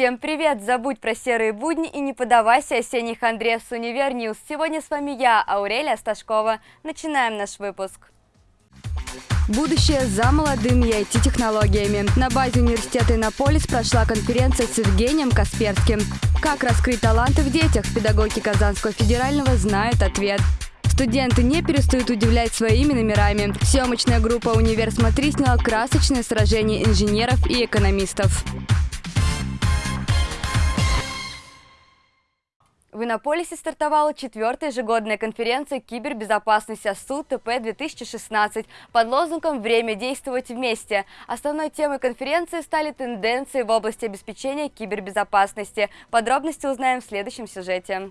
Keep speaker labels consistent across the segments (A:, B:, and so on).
A: Всем привет! Забудь про серые будни и не подавайся осенний хандре с Универ Сегодня с вами я, Аурелия Сташкова. Начинаем наш выпуск. Будущее за молодыми IT-технологиями. На базе университета Иннополис прошла конференция с Евгением Касперским. Как раскрыть таланты в детях? Педагоги Казанского федерального знают ответ. Студенты не перестают удивлять своими номерами. Съемочная группа «Универ Смотри» сняла красочное сражение инженеров и экономистов. В Иннополисе стартовала четвертая ежегодная конференция кибербезопасности АСУ ТП-2016 под лозунгом «Время действовать вместе». Основной темой конференции стали тенденции в области обеспечения кибербезопасности. Подробности узнаем в следующем сюжете.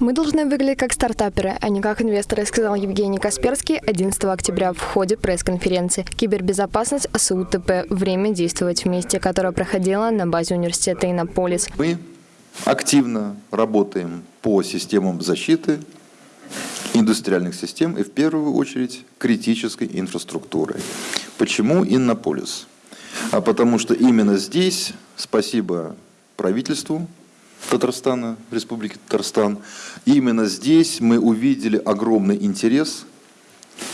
B: Мы должны выглядеть как стартаперы, а не как инвесторы, сказал Евгений Касперский 11 октября в ходе пресс-конференции «Кибербезопасность АСУТП. Время действовать вместе», которая проходила на базе университета Иннополис.
C: Мы активно работаем по системам защиты индустриальных систем и в первую очередь критической инфраструктуры. Почему Иннополис? А потому что именно здесь, спасибо правительству, Татарстана, Республики Татарстан. Именно здесь мы увидели огромный интерес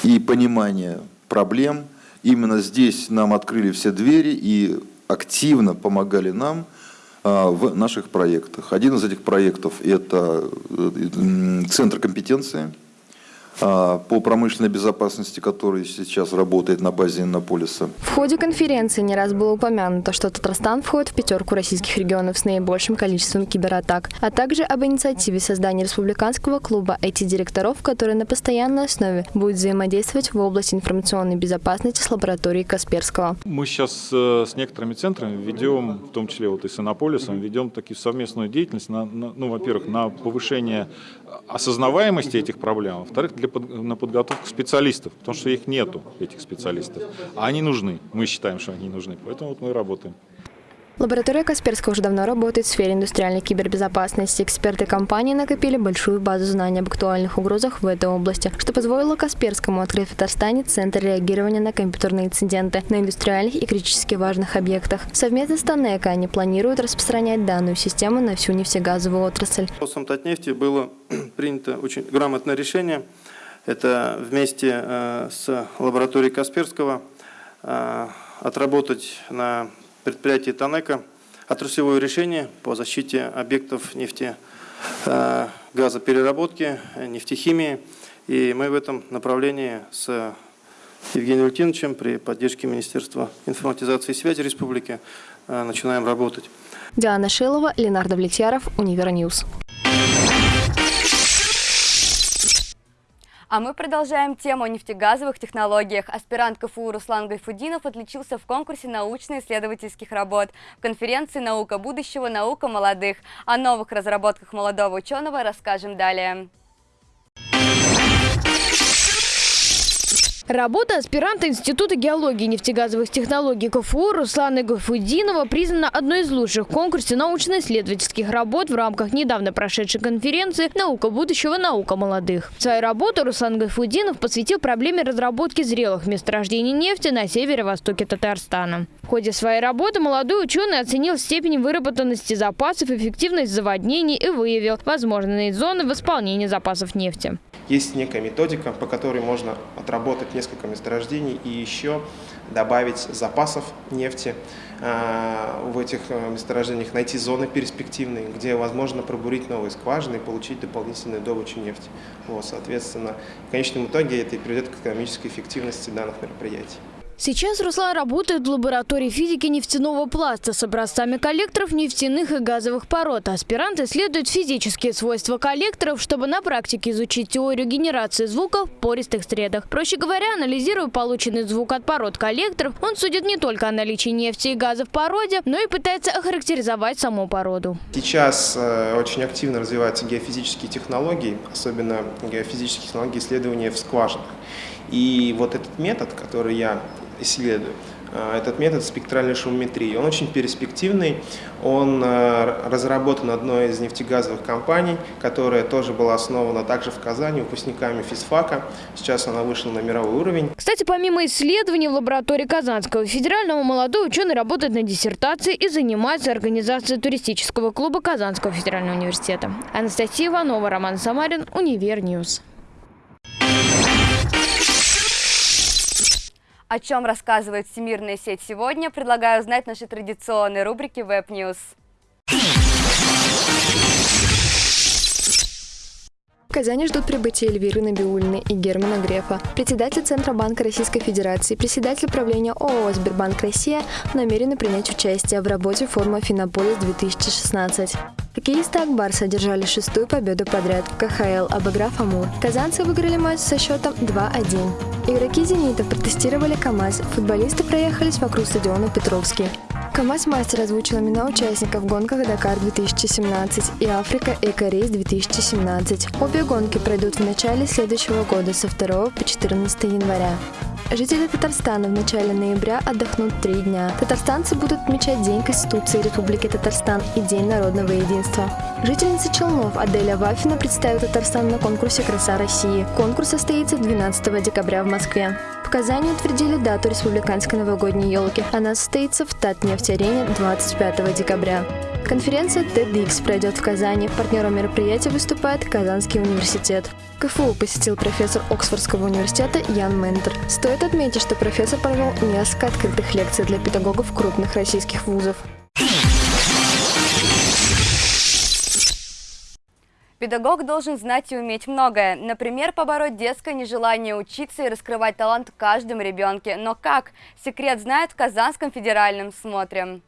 C: и понимание проблем. Именно здесь нам открыли все двери и активно помогали нам а, в наших проектах. Один из этих проектов – это э, Центр компетенции – по промышленной безопасности, который сейчас работает на базе Иннополиса.
B: В ходе конференции не раз было упомянуто, что Татарстан входит в пятерку российских регионов с наибольшим количеством кибератак, а также об инициативе создания республиканского клуба IT-директоров, который на постоянной основе будет взаимодействовать в области информационной безопасности с лабораторией Касперского.
D: Мы сейчас э, с некоторыми центрами ведем, в том числе вот и с Иннополисом, ведем такие совместную деятельность, на, на, ну, во-первых, на повышение осознаваемости этих проблем, а во-вторых, для под, на подготовку специалистов, потому что их нету, этих специалистов. А они нужны, мы считаем, что они нужны, поэтому вот мы работаем.
B: Лаборатория Касперского уже давно работает в сфере индустриальной кибербезопасности. Эксперты компании накопили большую базу знаний об актуальных угрозах в этой области, что позволило Касперскому открыть в Татарстане Центр реагирования на компьютерные инциденты на индустриальных и критически важных объектах. Совместно с Танека они планируют распространять данную систему на всю нефтегазовую отрасль.
E: По Татнефти было принято очень грамотное решение. Это вместе э, с лабораторией Касперского э, отработать на предприятие Танека отраслевое решение по защите объектов нефти, э, газопереработки, нефтехимии. И мы в этом направлении с Евгением Валентиновичем при поддержке Министерства информатизации и связи республики э, начинаем работать.
B: Диана Шилова, Ленар Давлетьяров, Univer News.
A: А мы продолжаем тему о нефтегазовых технологиях. Аспирант КФУ Руслан Гайфудинов отличился в конкурсе научно-исследовательских работ в конференции «Наука будущего. Наука молодых». О новых разработках молодого ученого расскажем далее.
F: Работа аспиранта Института геологии и нефтегазовых технологий КФУ Руслана Гафудинова признана одной из лучших в конкурсе научно-исследовательских работ в рамках недавно прошедшей конференции «Наука будущего. Наука молодых». Свою работу Руслан Гафудинов посвятил проблеме разработки зрелых месторождений нефти на северо-востоке Татарстана. В ходе своей работы молодой ученый оценил степень выработанности запасов, эффективность заводнений и выявил возможные зоны восполнения запасов нефти.
G: Есть некая методика, по которой можно отработать несколько месторождений и еще добавить запасов нефти э, в этих э, месторождениях, найти зоны перспективные, где возможно пробурить новые скважины и получить дополнительную добычу нефти. Вот, соответственно, в конечном итоге это и приведет к экономической эффективности данных мероприятий.
F: Сейчас Руслан работает в лаборатории физики нефтяного пласта с образцами коллекторов нефтяных и газовых пород. Аспирант исследует физические свойства коллекторов, чтобы на практике изучить теорию генерации звука в пористых средах. Проще говоря, анализируя полученный звук от пород коллекторов, он судит не только о наличии нефти и газа в породе, но и пытается охарактеризовать саму породу.
G: Сейчас э, очень активно развиваются геофизические технологии, особенно геофизические технологии исследования в скважинах. И вот этот метод, который я исследую, э, этот метод спектральной шумометрии. Он очень перспективный, он э, разработан одной из нефтегазовых компаний, которая тоже была основана также в Казани выпускниками физфака. Сейчас она вышла на мировой уровень.
F: Кстати, помимо исследований в лаборатории Казанского федерального, молодой ученый работает на диссертации и занимается организацией туристического клуба Казанского федерального университета. Анастасия Иванова, Роман Самарин, Univer News.
A: О чем рассказывает всемирная сеть сегодня, предлагаю узнать в нашей традиционной рубрике Web News.
B: В Казани ждут прибытия Эльвиры Набиулиной и Германа Грефа. Председатель Центробанка Российской Федерации, председатель правления ООО «Сбербанк Россия» намерены принять участие в работе форума «Финополис-2016». Хоккеисты Акбарса одержали шестую победу подряд в КХЛ, обыграв Амур. Казанцы выиграли матч со счетом 2-1. Игроки «Зенита» протестировали КАМАЗ, футболисты проехались вокруг стадиона Петровский. КАМАЗ-мастер озвучил имена участников гонках «Дакар-2017» и «Африка Эко-рейс-2017». Обе гонки пройдут в начале следующего года со 2 по 14 января. Жители Татарстана в начале ноября отдохнут три дня. Татарстанцы будут отмечать День Конституции Республики Татарстан и День народного единства. Жительница Челнов Аделя Вафина представит Татарстан на конкурсе «Краса России». Конкурс состоится 12 декабря в Москве. В Казани утвердили дату республиканской новогодней елки. Она состоится в Татнефть-арене 25 декабря. Конференция TEDx пройдет в Казани. Партнером мероприятия выступает Казанский университет. КФУ посетил профессор Оксфордского университета Ян Ментер. Стоит отметить, что профессор провел несколько открытых лекций для педагогов крупных российских вузов.
A: Педагог должен знать и уметь многое. Например, побороть детское нежелание учиться и раскрывать талант в каждом ребенке. Но как? Секрет знает в Казанском федеральном. Смотрим.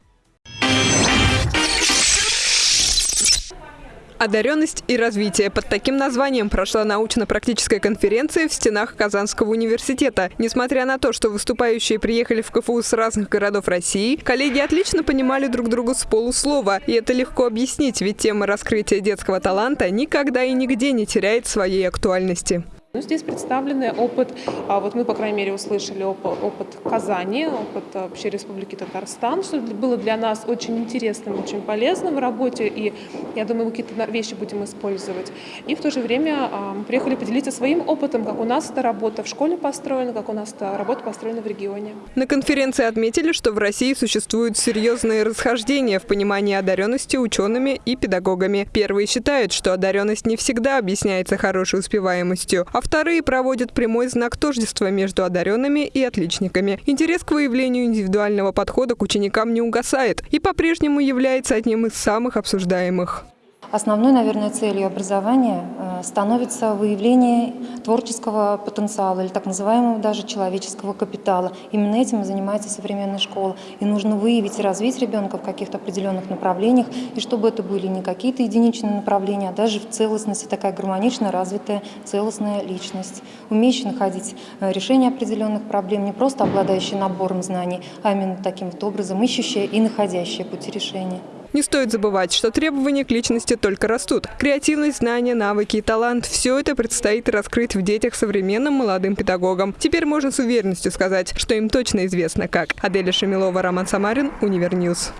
H: Одаренность и развитие. Под таким названием прошла научно-практическая конференция в стенах Казанского университета. Несмотря на то, что выступающие приехали в КФУ с разных городов России, коллеги отлично понимали друг друга с полуслова. И это легко объяснить, ведь тема раскрытия детского таланта никогда и нигде не теряет своей актуальности.
I: Ну, здесь представлены опыт, а вот мы, по крайней мере, услышали опыт, опыт Казани, опыт вообще Республики Татарстан, что было для нас очень интересным, очень полезным в работе, и я думаю, мы какие-то вещи будем использовать. И в то же время а, мы приехали поделиться своим опытом, как у нас эта работа в школе построена, как у нас эта работа построена в регионе.
H: На конференции отметили, что в России существуют серьезные расхождения в понимании одаренности учеными и педагогами. Первые считают, что одаренность не всегда объясняется хорошей успеваемостью, а вторые проводят прямой знак тождества между одаренными и отличниками. Интерес к выявлению индивидуального подхода к ученикам не угасает и по-прежнему является одним из самых обсуждаемых.
J: Основной, наверное, целью образования э, становится выявление творческого потенциала или так называемого даже человеческого капитала. Именно этим и занимается современная школа. И нужно выявить и развить ребенка в каких-то определенных направлениях, и чтобы это были не какие-то единичные направления, а даже в целостности такая гармонично развитая целостная личность, умеющая находить э, решение определенных проблем, не просто обладающая набором знаний, а именно таким вот образом ищущая и находящая пути решения.
H: Не стоит забывать, что требования к личности только растут. Креативность, знания, навыки и талант – все это предстоит раскрыть в детях современным молодым педагогам. Теперь можно с уверенностью сказать, что им точно известно как. Аделя Шамилова, Роман Самарин, Univer News.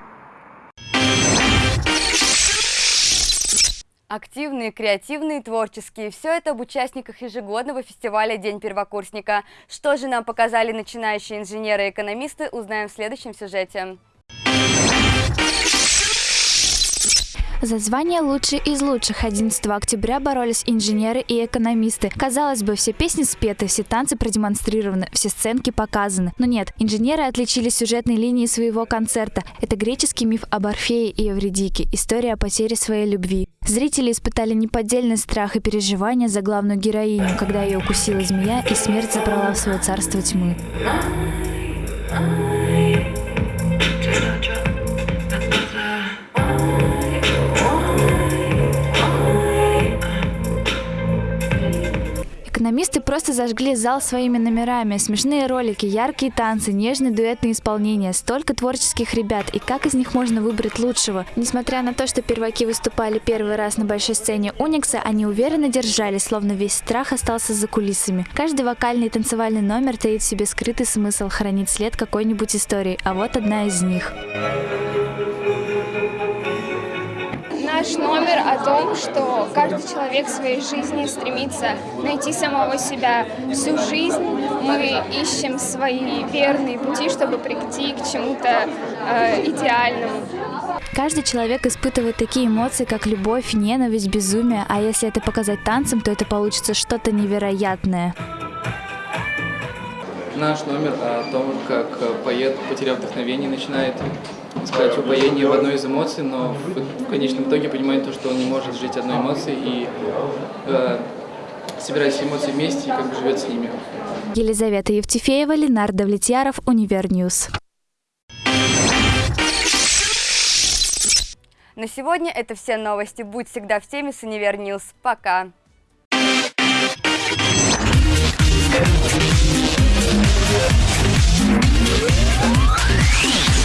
A: Активные, креативные, творческие – все это об участниках ежегодного фестиваля «День первокурсника». Что же нам показали начинающие инженеры и экономисты, узнаем в следующем сюжете.
K: За звание «Лучший из лучших» 11 октября боролись инженеры и экономисты. Казалось бы, все песни спеты, все танцы продемонстрированы, все сценки показаны. Но нет, инженеры отличились сюжетной линией своего концерта. Это греческий миф об Орфее и Эвредике, история о потере своей любви. Зрители испытали неподдельный страх и переживания за главную героиню, когда ее укусила змея и смерть забрала в свое царство тьмы. Экономисты просто зажгли зал своими номерами. Смешные ролики, яркие танцы, нежные дуэтные исполнения. Столько творческих ребят. И как из них можно выбрать лучшего? Несмотря на то, что перваки выступали первый раз на большой сцене Уникса, они уверенно держались, словно весь страх остался за кулисами. Каждый вокальный и танцевальный номер таит в себе скрытый смысл хранить след какой-нибудь истории. А вот одна из них.
L: Наш номер о том, что каждый человек в своей жизни стремится найти самого себя. Всю жизнь мы ищем свои верные пути, чтобы прийти к чему-то э, идеальному.
K: Каждый человек испытывает такие эмоции, как любовь, ненависть, безумие, а если это показать танцем, то это получится что-то невероятное.
M: Наш номер о том, как поэт, потеряв вдохновение, начинает искать упоение в одной из эмоций, но в, в конечном итоге понимает то, что он не может жить одной эмоцией и э, собирает все эмоции вместе и как бы живет с ними.
K: Елизавета Евтефеева, Ленар Давлетьяров, Univer News.
A: На сегодня это все новости. Будь всегда в теме с Univer News. Пока!
N: Peace.